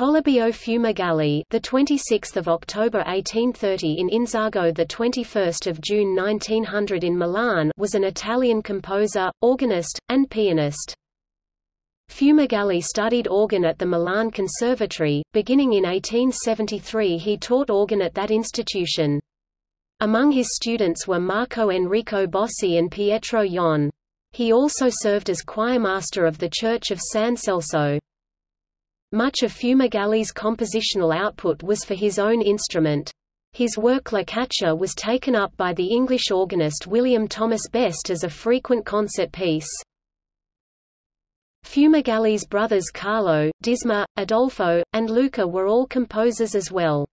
Polibio Fumagalli, the 26th of October 1830 in Inzago, the 21st of June 1900 in Milan, was an Italian composer, organist, and pianist. Fumagalli studied organ at the Milan Conservatory. Beginning in 1873, he taught organ at that institution. Among his students were Marco Enrico Bossi and Pietro Yon. He also served as choirmaster of the Church of San Celso. Much of Fumagalli's compositional output was for his own instrument. His work La Caccia was taken up by the English organist William Thomas Best as a frequent concert piece. Fumagalli's brothers Carlo, Disma, Adolfo, and Luca were all composers as well.